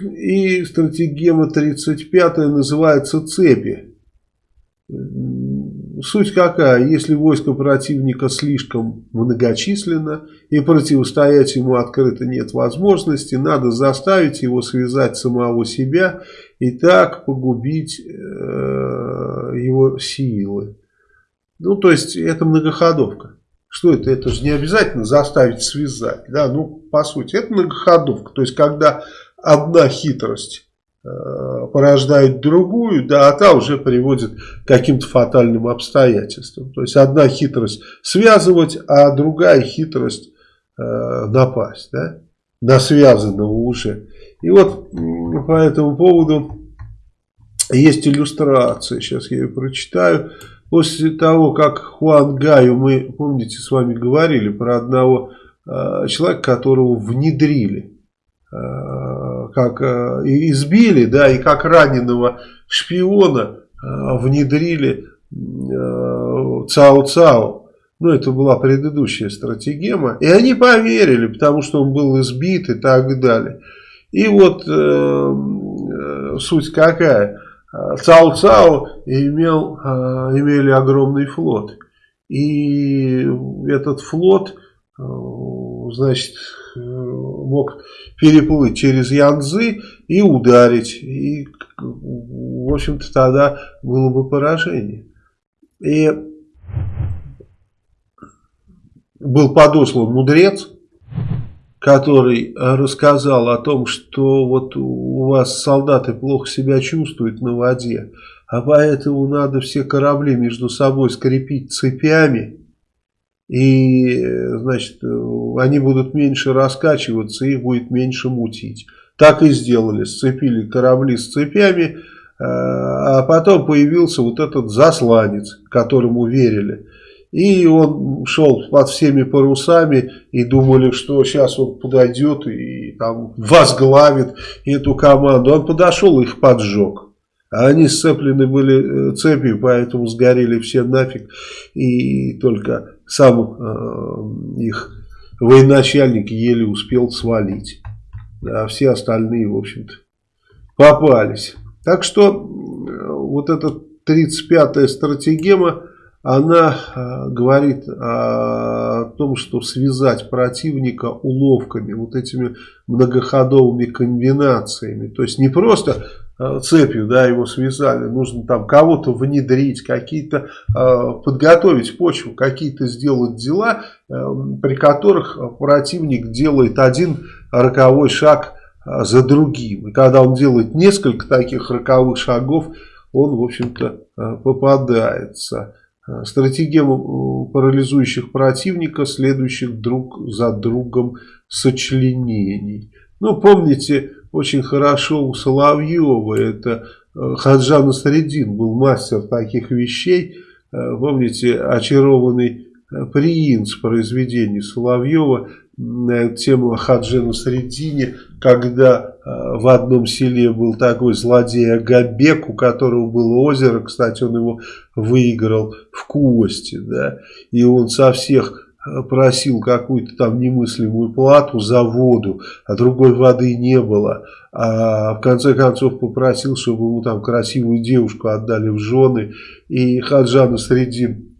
И стратегема 35 называется «Цепи». Суть какая? Если войско противника слишком многочисленно и противостоять ему открыто нет возможности, надо заставить его связать самого себя и так погубить э, его силы. Ну, то есть, это многоходовка. Что это? Это же не обязательно заставить связать. Да? Ну, по сути, это многоходовка. То есть, когда одна хитрость э, порождает другую, да, а та уже приводит к каким-то фатальным обстоятельствам. То есть, одна хитрость связывать, а другая хитрость э, напасть, да, на связанного уже. И вот по этому поводу есть иллюстрация, сейчас я ее прочитаю. После того, как Хуан Гаю, мы, помните, с вами говорили про одного э, человека, которого внедрили, э, как э, избили, да, и как раненого шпиона э, внедрили э, Цао-Цао. Ну, это была предыдущая стратегема. И они поверили, потому что он был избит и так далее. И вот э, э суть какая. Цао-Цао имел, а, имели огромный флот. И этот флот, а, значит, мог переплыть через Янзы и ударить. И, в общем-то, тогда было бы поражение. И был подослан мудрец, который рассказал о том, что вот у вас солдаты плохо себя чувствуют на воде, а поэтому надо все корабли между собой скрепить цепями, и, значит, они будут меньше раскачиваться, их будет меньше мутить. Так и сделали, сцепили корабли с цепями, э, а потом появился вот этот засланец, которому верили. И он шел под всеми парусами и думали, что сейчас он подойдет и там возглавит эту команду. Он подошел и их поджег. А они сцеплены были э, цепью, поэтому сгорели все нафиг. И только сам э, их военачальник еле успел свалить. А все остальные, в общем-то, попались. Так что э, вот эта 35-я стратегема она э, говорит о том, что связать противника уловками, вот этими многоходовыми комбинациями. То есть не просто цепью да, его связали, нужно там кого-то внедрить, какие-то э, подготовить почву, какие-то сделать дела, при которых противник делает один роковой шаг за другим. И когда он делает несколько таких роковых шагов, он, в общем-то, попадается. Э, стратегему парализующих противника, следующих друг за другом сочленений. Ну, помните, очень хорошо у Соловьева, это э, Хаджан Средин был мастер таких вещей. Э, помните, очарованный принц произведений Соловьева на эту тему о Хаджи Насреддине, когда э, в одном селе был такой злодей Агабек, у которого было озеро, кстати, он его выиграл в кости, да, и он со всех э, просил какую-то там немыслимую плату за воду, а другой воды не было, а в конце концов попросил, чтобы ему там красивую девушку отдали в жены, и Хаджан Средин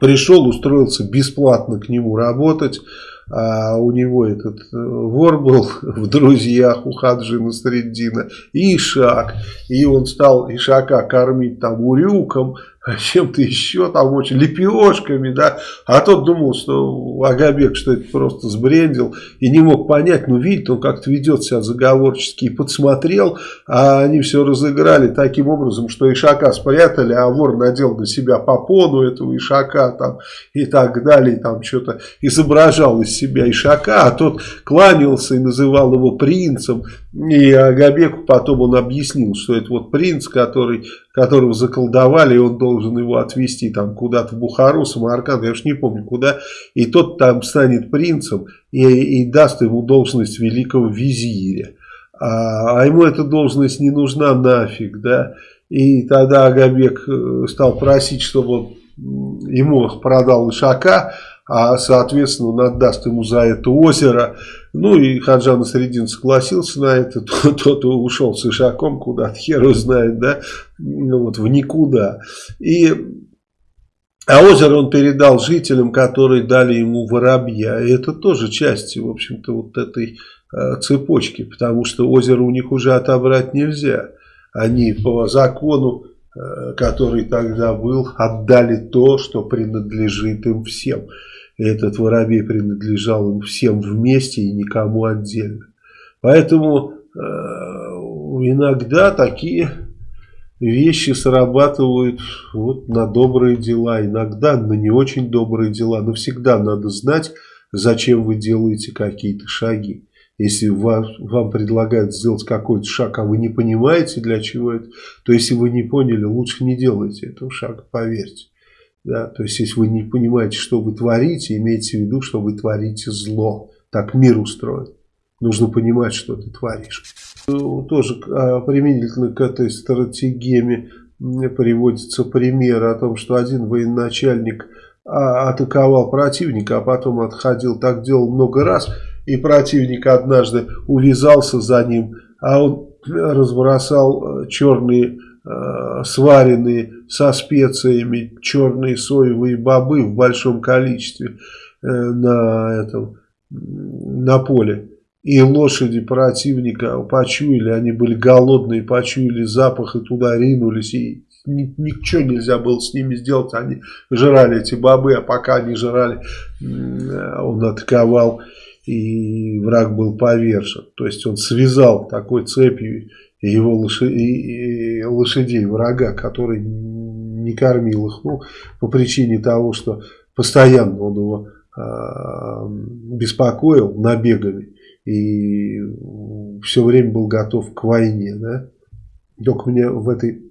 Пришел, устроился бесплатно к нему работать. А у него этот э, вор был в друзьях у Хаджина Среддина. И Ишак. И он стал Ишака кормить там урюком, чем-то еще, там очень лепешками, да, а тот думал, что Агабек, что это просто сбрендил, и не мог понять, ну, видит, он как-то ведет себя заговорчески, и подсмотрел, а они все разыграли таким образом, что Ишака спрятали, а вор надел на себя попону этого Ишака, там, и так далее, там что-то изображал из себя Ишака, а тот кланялся и называл его принцем, и Агабеку потом он объяснил, что это вот принц, который которого заколдовали, и он должен его отвезти там куда-то в Бухару, Самарканд, я уж не помню куда, и тот там станет принцем и, и даст ему должность великого визиря. А, а ему эта должность не нужна нафиг, да, и тогда Агабек э, стал просить, чтобы он ему продал Ишака, а соответственно он отдаст ему за это озеро. Ну и Хаджан Средин согласился на это, тот, ушел с Ишаком куда-то, хер знает, да, ну, вот в никуда. И а озеро он передал жителям, которые дали ему воробья. И это тоже часть, в общем-то, вот этой э, цепочки, потому что озеро у них уже отобрать нельзя. Они по закону, э, который тогда был, отдали то, что принадлежит им всем. Этот воробей принадлежал им всем вместе и никому отдельно. Поэтому э, иногда такие вещи срабатывают вот на добрые дела, иногда на не очень добрые дела, но всегда надо знать, зачем вы делаете какие-то шаги. Если вам, вам предлагают сделать какой-то шаг, а вы не понимаете, для чего это, то если вы не поняли, лучше не делайте этого шага, поверьте. Да? То есть, если вы не понимаете, что вы творите, имейте в виду, что вы творите зло. Так мир устроен. Нужно понимать, что ты творишь. Тоже а, применительно к этой стратегеме приводится пример о том, что один военачальник а, атаковал противника, а потом отходил. Так делал много раз. И противник однажды увязался за ним, а он разбросал э, черные э, сваренные со специями черные соевые бобы в большом количестве э, на этом на поле. И лошади противника почуяли, они были голодные, почуяли запах и туда ринулись. И ничего нельзя было с ними сделать. Они жрали эти бобы, а пока они жрали, он атаковал, и враг был повержен. То есть он связал такой цепью его лошадей, врага, который не кормил их. Ну, по причине того, что постоянно он его э, беспокоил набегами и все время был готов к войне, да. Только меня в этой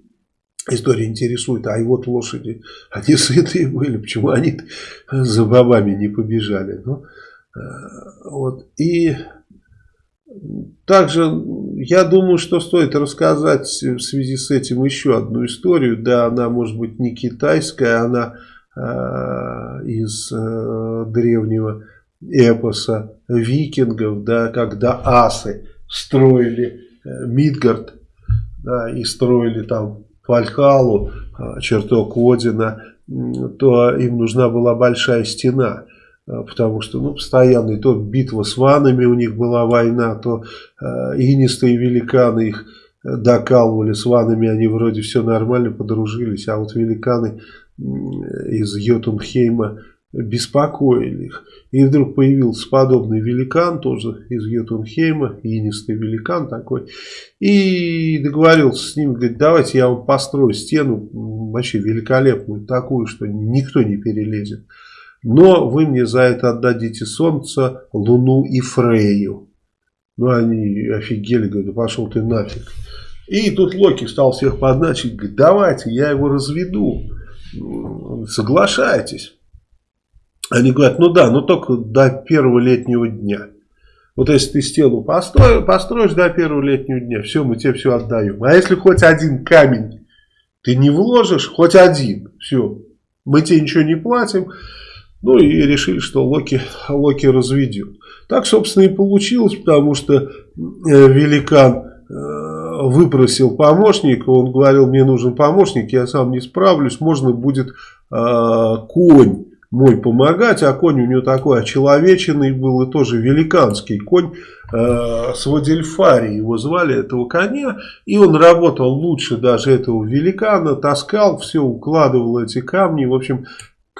истории интересует, а и вот лошади, они сытые были, почему они за бабами не побежали, ну, э, вот, и также я думаю, что стоит рассказать в связи с этим еще одну историю, да, она может быть не китайская, она э, из э, древнего эпоса викингов, да, когда асы строили э, Мидгард, да, и строили там Фальхалу, э, чертог Одина, то им нужна была большая стена, потому что ну, постоянно то битва с ванами у них была война, то э, инистые великаны их докалывали с ванами, они вроде все нормально подружились, а вот великаны из Йотунхейма беспокоили их. И вдруг появился подобный великан, тоже из Йотунхейма, инистый великан такой. И договорился с ним, говорит, давайте я вам построю стену, вообще великолепную, такую, что никто не перелезет. Но вы мне за это отдадите солнце, луну и Фрею. Ну, они офигели, говорят, пошел ты нафиг. И тут Локи стал всех подначить, говорит, давайте, я его разведу. Соглашайтесь. Они говорят, ну да, но только до первого летнего дня. Вот если ты стену построишь, построишь до первого летнего дня, все, мы тебе все отдаем. А если хоть один камень ты не вложишь, хоть один, все, мы тебе ничего не платим. Ну и решили, что Локи, Локи разведет. Так, собственно, и получилось, потому что э, великан э, выпросил помощника, он говорил, мне нужен помощник, я сам не справлюсь, можно будет э, конь мой помогать, а конь у него такой очеловеченный был и тоже великанский конь э, с Вадельфари его звали этого коня. И он работал лучше даже этого великана, таскал все, укладывал эти камни, в общем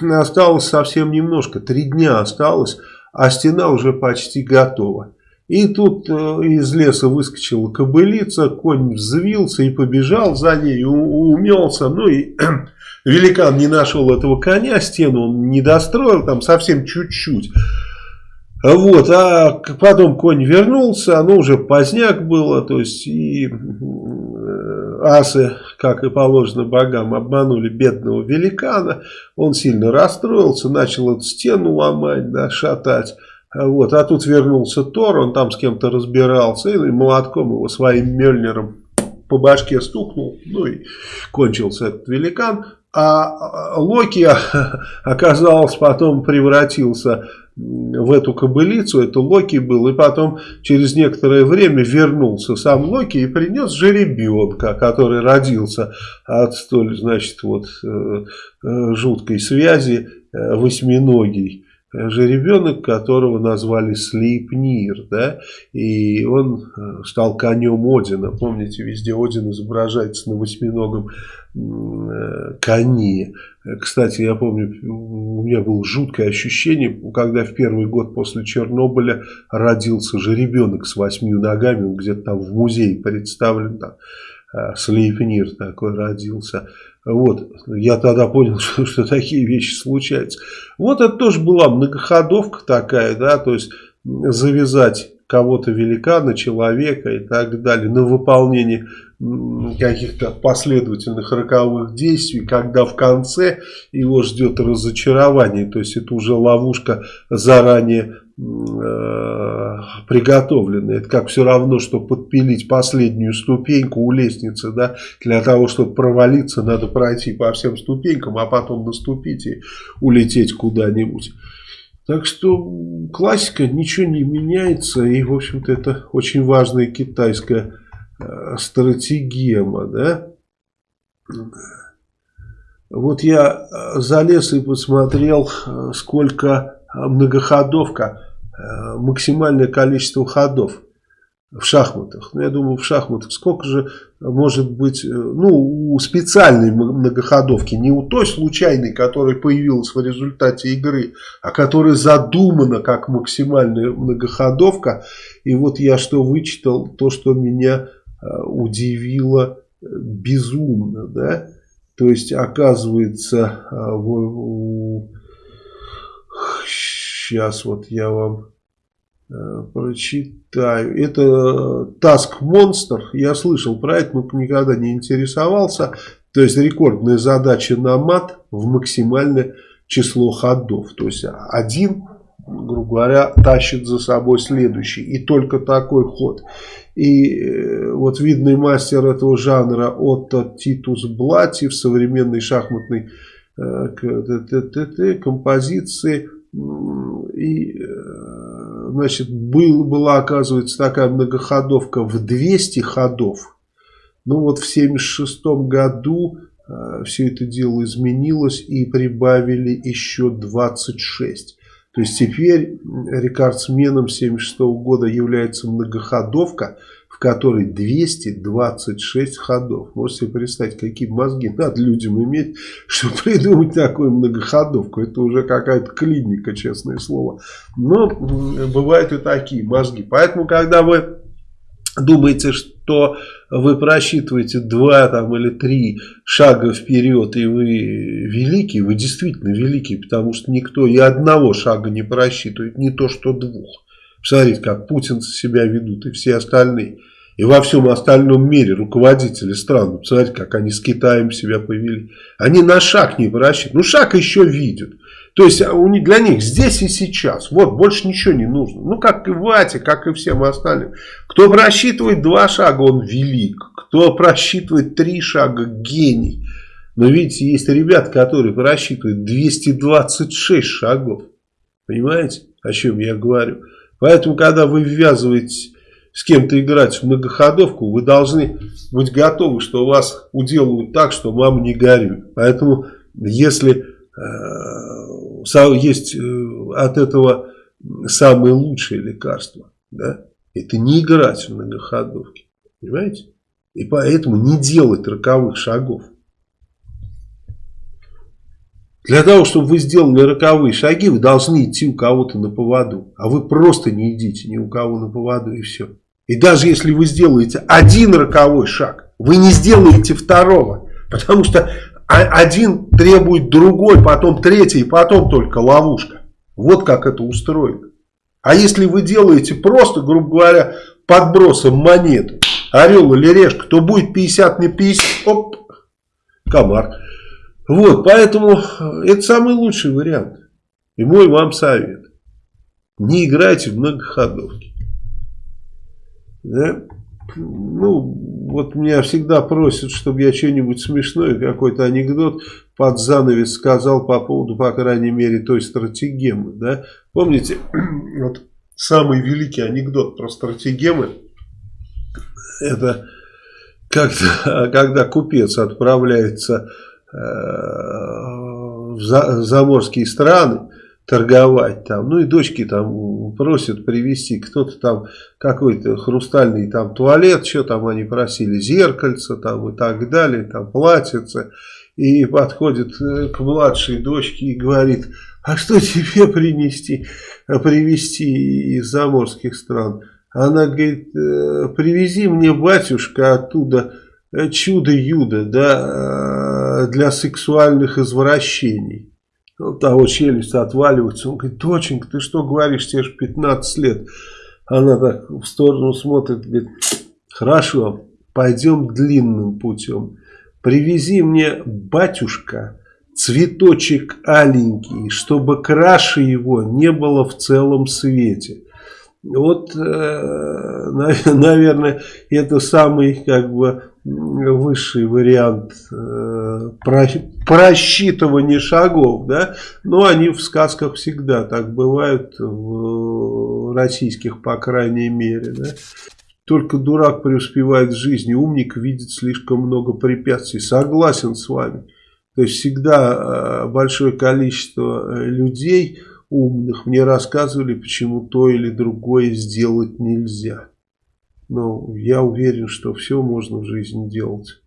осталось совсем немножко, три дня осталось, а стена уже почти готова. И тут э, из леса выскочила кобылица, конь взвился и побежал за ней, умелся, ну и великан не нашел этого коня, стену он не достроил, там совсем чуть-чуть. Вот, а потом конь вернулся, оно уже поздняк было, то есть и асы, как и положено богам, обманули бедного великана, он сильно расстроился, начал эту стену ломать, да, шатать. Вот, а тут вернулся Тор, он там с кем-то разбирался, и молотком его своим Мельнером по башке стукнул, ну и кончился этот великан. а Локи оказался потом превратился в эту кобылицу, это Локи был, и потом через некоторое время вернулся сам Локи и принес жеребенка, который родился от столь, значит, вот э, э, жуткой связи э, восьминогий жеребенок, которого назвали Слейпнир, да, и он стал конем Одина. Помните, везде Один изображается на восьминогом коне. Кстати, я помню, у меня было жуткое ощущение, когда в первый год после Чернобыля родился же ребенок с восьмью ногами, он где-то там в музее представлен, там, э, Слейпнир такой родился. Вот, я тогда понял, что, что такие вещи случаются. Вот это тоже была многоходовка такая, да, то есть завязать кого-то великана, человека и так далее, на выполнение каких-то последовательных роковых действий, когда в конце его ждет разочарование, то есть это уже ловушка заранее э, приготовленная. Это как все равно, что подпилить последнюю ступеньку у лестницы, да, для того, чтобы провалиться, надо пройти по всем ступенькам, а потом наступить и улететь куда-нибудь. Так что классика, ничего не меняется. И, в общем-то, это очень важная китайская э, стратегема. Да? Вот я э, залез и посмотрел, э, сколько многоходовка, максимальное количество ходов в шахматах. Ну, я думаю, в шахматах сколько же может быть, э, ну, у специальной многоходовки, не у той случайной, которая появилась в результате игры, а которая задумана как максимальная многоходовка. И вот я что вычитал, то, что меня э, удивило э, безумно, да, то есть, оказывается, сейчас вот я вам Э, прочитаю. Это Task Monster. Я слышал про это, но никогда не интересовался. То есть рекордная задача на мат в максимальное число ходов. То есть один, грубо говоря, тащит за собой следующий. И только такой ход. И э, вот видный мастер этого жанра Отто Титус Блати в современной шахматной э, композиции и значит, был, была, оказывается, такая многоходовка в 200 ходов. Ну вот в 76 году э, все это дело изменилось и прибавили еще 26. То есть теперь рекордсменом 76 года является многоходовка – в которой 226 ходов. Можете себе представить, какие мозги надо людям иметь, чтобы придумать такую многоходовку. Это уже какая-то клиника, честное слово. Но бывают и такие мозги. Поэтому, когда вы думаете, что вы просчитываете два там, или три шага вперед, и вы великий, вы действительно великий, потому что никто и одного шага не просчитывает, не то что двух. Смотрите, как путинцы себя ведут и все остальные. И во всем остальном мире руководители стран, посмотрите, как они с Китаем себя повели. Они на шаг не просчитывают. Ну, шаг еще видят. То есть а для них здесь и сейчас. Вот, больше ничего не нужно. Ну, как и Вате, как и всем остальным. Кто просчитывает два шага, он велик. Кто просчитывает три шага, гений. Но видите, есть ребята, которые просчитывают 226 шагов. Понимаете, о чем я говорю? Поэтому, когда вы ввязываетесь с кем-то играть в многоходовку, вы должны быть готовы, что вас уделывают так, что мама не горюй. Поэтому, если э, есть э, от этого самое лучшее лекарство, да, это не играть в многоходовки. Понимаете? И поэтому не делать роковых шагов. Для того, чтобы вы сделали роковые шаги, вы должны идти у кого-то на поводу. А вы просто не идите ни у кого на поводу и все. И даже если вы сделаете один роковой шаг, вы не сделаете второго. Потому что один требует другой, потом третий, потом только ловушка. Вот как это устроено. А если вы делаете просто, грубо говоря, подбросом монеты, орел или решка, то будет 50 на 50, оп, комар. Вот, поэтому э, это самый лучший вариант. И мой вам совет. Не играйте в многоходовки. Да? ну, вот меня всегда просят, чтобы я что-нибудь смешное, какой-то анекдот под занавес сказал по поводу, по крайней мере, той стратегемы, да. Помните, вот самый великий анекдот про стратегемы, это когда, когда купец отправляется в заморские страны, торговать там. Ну и дочки там просят привезти кто-то там какой-то хрустальный там туалет, что там они просили, зеркальце там и так далее, там платьице. И подходит э, к младшей дочке и говорит, а что тебе принести, привезти из заморских стран? Она говорит, «Э, привези мне, батюшка, оттуда э, чудо-юдо, да, для сексуальных извращений. У того челюсть отваливается. Он говорит, доченька, ты что говоришь, тебе же 15 лет. Она так в сторону смотрит, говорит, хорошо, пойдем длинным путем. Привези мне, батюшка, цветочек аленький, чтобы краше его не было в целом свете. Вот, э, наверное, это самый как бы высший вариант э, просчитывания шагов, да, но они в сказках всегда так бывают, в российских, по крайней мере, да. Только дурак преуспевает в жизни, умник видит слишком много препятствий. Согласен с вами. То есть всегда э, большое количество людей умных мне рассказывали, почему то или другое сделать нельзя. Но я уверен, что все можно в жизни делать.